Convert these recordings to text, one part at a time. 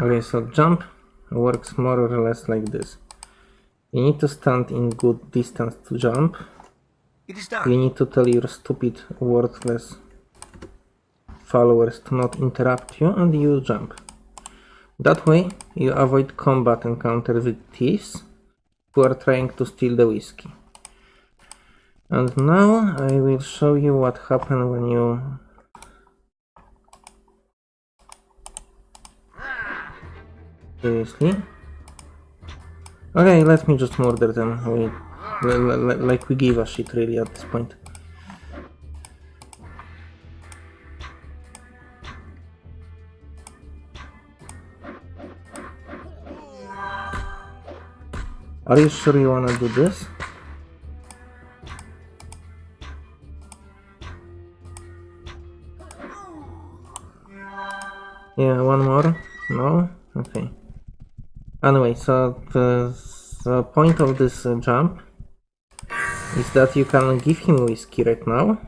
Okay, so jump works more or less like this. You need to stand in good distance to jump. It is You need to tell your stupid, worthless followers to not interrupt you and you jump. That way you avoid combat encounters with thieves who are trying to steal the whiskey. And now I will show you what happens when you Seriously? Okay, let me just murder them. We, li- li- li- like we give a shit really at this point. Are you sure you wanna do this? Yeah, one more? No? Okay. Anyway, so the, the point of this uh, jump is that you can give him whiskey right now.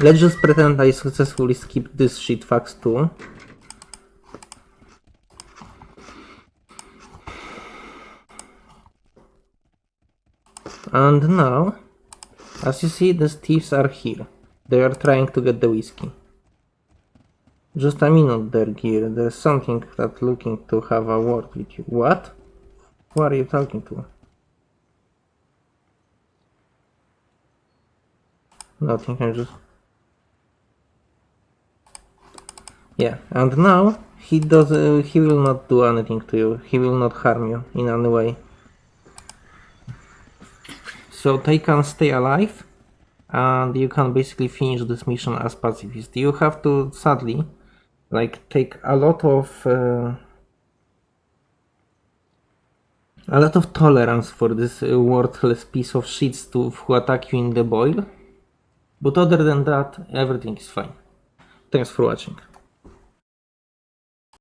Let's just pretend I successfully skipped this shit fax too. And now, as you see, the thieves are here. They are trying to get the whiskey. Just a minute there, Gear. There's something that looking to have a word with you. What? Who are you talking to? Nothing, I just... Yeah, and now he does. Uh, he will not do anything to you. He will not harm you in any way. So they can stay alive, and you can basically finish this mission as pacifist. You have to, sadly, like take a lot of uh, a lot of tolerance for this uh, worthless piece of shit to who attack you in the boil. But other than that, everything is fine. Thanks for watching.